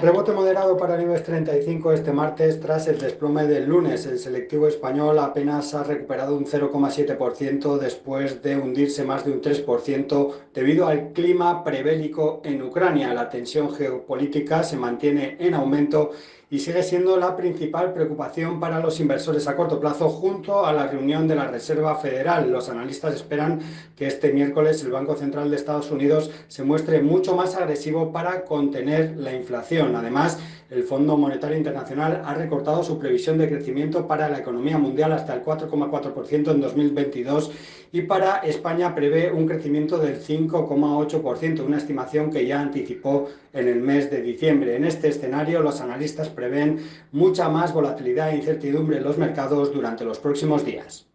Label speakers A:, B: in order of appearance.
A: Rebote moderado para el IBEX 35 este martes tras el desplome del lunes. El selectivo español apenas ha recuperado un 0,7% después de hundirse más de un 3% debido al clima prebélico en Ucrania. La tensión geopolítica se mantiene en aumento y sigue siendo la principal preocupación para los inversores a corto plazo junto a la reunión de la Reserva Federal. Los analistas esperan que este miércoles el Banco Central de Estados Unidos se muestre mucho más agresivo para contener la inflación. Además, el Fondo Monetario Internacional ha recortado su previsión de crecimiento para la economía mundial hasta el 4,4% en 2022 y para España prevé un crecimiento del 5,8%, una estimación que ya anticipó en el mes de diciembre. En este escenario, los analistas prevén mucha más volatilidad e incertidumbre en los mercados durante los próximos días.